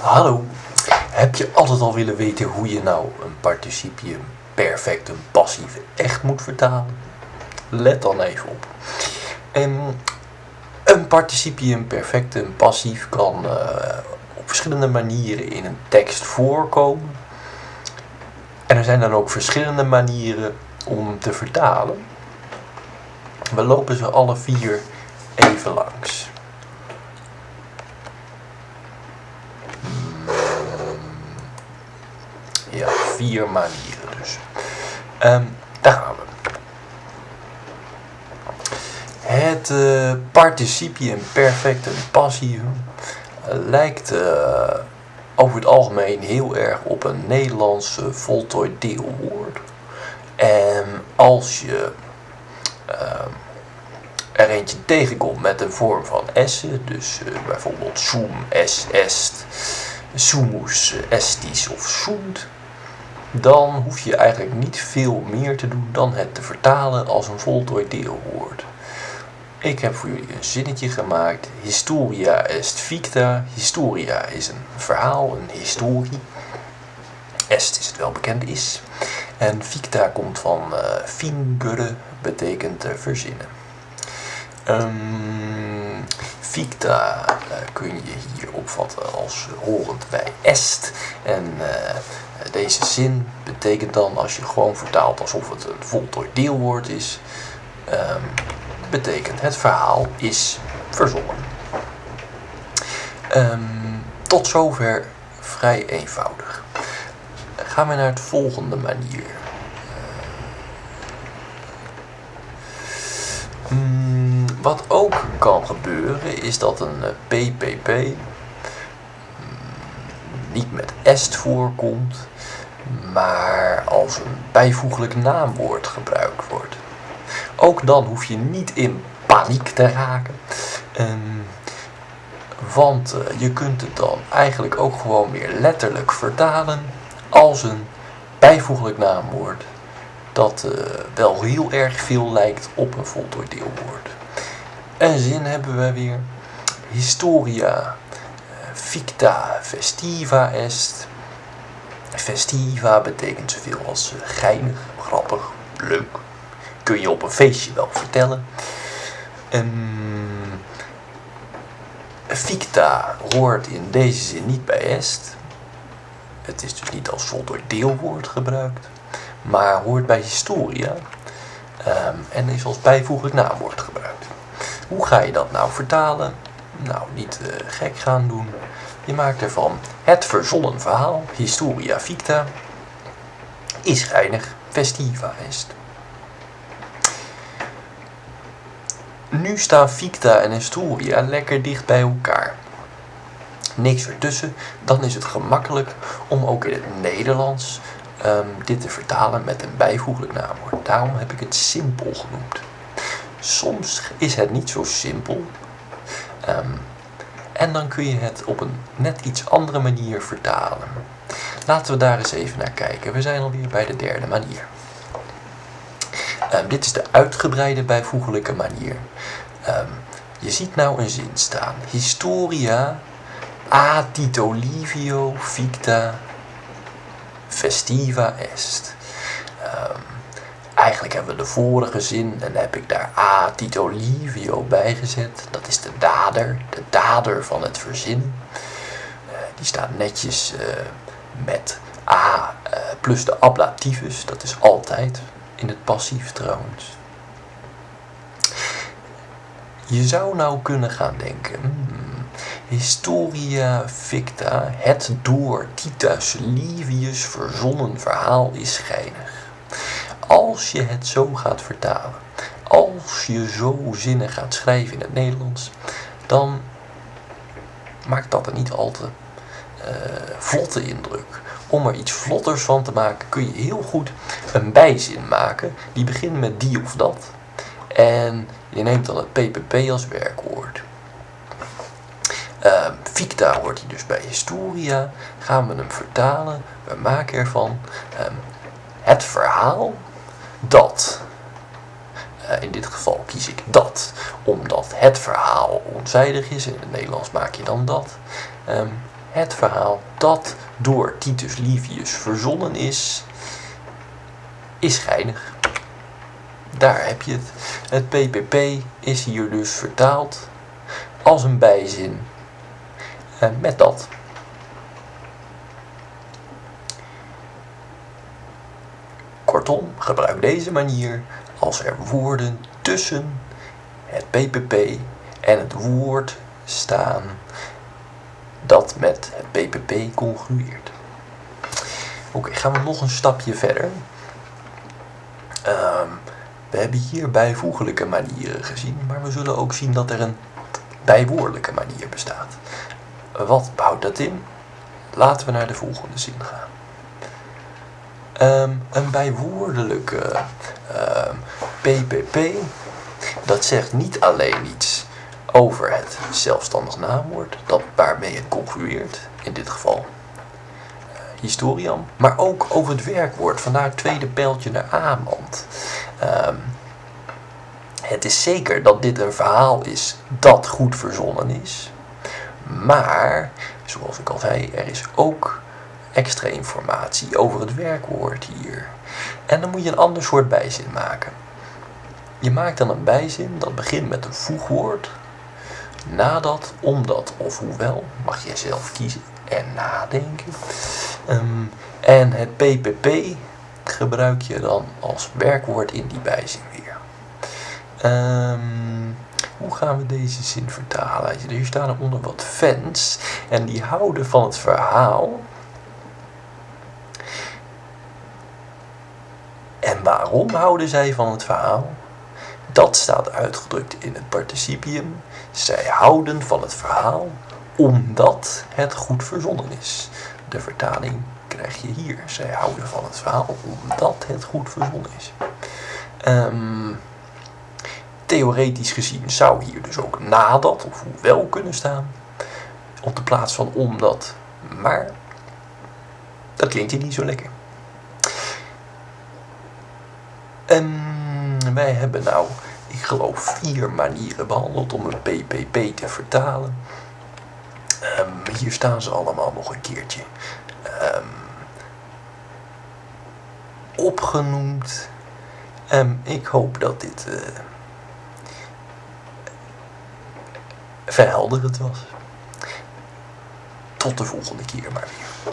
Hallo, heb je altijd al willen weten hoe je nou een participium perfectum passief echt moet vertalen? Let dan even op. En een participium perfectum passief kan eh, op verschillende manieren in een tekst voorkomen. En er zijn dan ook verschillende manieren om te vertalen. We lopen ze alle vier even langs. Ja, vier manieren dus. Ehm, daar gaan we. Het uh, participium perfectum passivum lijkt uh, over het algemeen heel erg op een Nederlands voltooid deelwoord. En als je ehm, er eentje tegenkomt met een vorm van essen, dus bijvoorbeeld sum, es, est, sumus, estis of sunt, dan hoef je eigenlijk niet veel meer te doen dan het te vertalen als een voltooid deelwoord. Ik heb voor jullie een zinnetje gemaakt. Historia est ficta. Historia is een verhaal, een historie. Est is het wel bekend is. En ficta komt van uh, fingere, betekent verzinnen. Um, ficta uh, kun je hier opvatten als horend bij est. En deze zin betekent dan, als je gewoon vertaalt alsof het een voltooid deelwoord is, um, betekent het verhaal is verzonnen. Um, tot zover vrij eenvoudig. Gaan we naar het volgende manier. Wat ook kan gebeuren is dat een PPP niet met est voorkomt, maar als een bijvoeglijk naamwoord gebruikt wordt. Ook dan hoef je niet in paniek te raken. Um, want uh, je kunt het dan eigenlijk ook gewoon weer letterlijk vertalen als een bijvoeglijk naamwoord. Dat uh, wel heel erg veel lijkt op een voltooid deelwoord. Een zin hebben we weer. Historia ficta festiva est. Festiva betekent zoveel als uh, geinig, grappig, leuk. Kun je op een feestje wel vertellen. Um, ficta hoort in deze zin niet bij est. Het is dus niet als voltooid deelwoord gebruikt. Maar hoort bij historia. Um, en is als bijvoeglijk naamwoord gebruikt. Hoe ga je dat nou vertalen? Nou, niet uh, gek gaan doen. Je maakt ervan het verzonnen verhaal, historia ficta, is geinig, festiva est. Nu staan ficta en historia lekker dicht bij elkaar. Niks ertussen, dan is het gemakkelijk om ook in het Nederlands um, dit te vertalen met een bijvoeglijk naamwoord. Daarom heb ik het simpel genoemd. Soms is het niet zo simpel. Um, en dan kun je het op een net iets andere manier vertalen. Laten we daar eens even naar kijken. We zijn alweer bij de derde manier. Um, dit is de uitgebreide bijvoeglijke manier. Um, je ziet nou een zin staan. Historia a Tito ficta festiva est. Um, Eigenlijk hebben we de vorige zin en heb ik daar a Tito Livio bij gezet. Dat is de dader, de dader van het verzin. Uh, die staat netjes uh, met a uh, plus de ablativus. Dat is altijd in het passief trouwens. Je zou nou kunnen gaan denken... Hmm, Historia ficta, het door Titus Livius verzonnen verhaal is geinig als je het zo gaat vertalen, als je zo zinnen gaat schrijven in het Nederlands, dan maakt dat een niet al te uh, vlotte indruk. Om er iets vlotters van te maken kun je heel goed een bijzin maken die begint met die of dat. En je neemt dan het PPP als werkwoord. Uh, ficta hoort hij dus bij historia. Gaan we hem vertalen. We maken ervan um, het verhaal dat. Uh, in dit geval kies ik dat, omdat het verhaal onzijdig is. In het Nederlands maak je dan dat. Um, het verhaal dat door Titus Livius verzonnen is, is geinig. Daar heb je het. Het PPP is hier dus vertaald als een bijzin eh, met dat. Kortom, gebruik deze manier als er woorden tussen het PPP en het woord staan dat met het PPP congrueert. Oké, gaan we nog een stapje verder. Ehm, we hebben hier bijvoeglijke manieren gezien, maar we zullen ook zien dat er een bijwoordelijke manier bestaat. Wat houdt dat in? Laten we naar de volgende zin gaan. Um, een bijwoordelijke PPP, ehm, dat zegt niet alleen iets over het zelfstandig naamwoord, dat waarmee het congrueert, in dit geval uh, historian, maar ook over het werkwoord, vandaar het tweede pijltje naar aanland. Um, het is zeker dat dit een verhaal is dat goed verzonnen is, maar, zoals ik al zei, er is ook extra informatie over het werkwoord hier. En dan moet je een ander soort bijzin maken. Je maakt dan een bijzin dat begint met een voegwoord. Nadat, omdat of hoewel, mag je zelf kiezen en nadenken. Ehm, en het PPP gebruik je dan als werkwoord in die bijzin weer. Um, hoe gaan we deze zin vertalen? Hier staan er onder wat fans en die houden van het verhaal. En waarom houden zij van het verhaal? Dat staat uitgedrukt in het participium. Zij houden van het verhaal omdat het goed verzonnen is. De vertaling krijg je hier. Zij houden van het verhaal omdat het goed verzonnen is. Um, Theoretisch gezien zou hier dus ook nadat of hoewel kunnen staan. Op de plaats van omdat. Maar dat klinkt hier niet zo lekker. En wij hebben nou, ik geloof, vier manieren behandeld om een PPP te vertalen. Um, hier staan ze allemaal nog een keertje um, opgenoemd. Um, ik hoop dat dit uh, verhelderend was. Tot de volgende keer maar weer.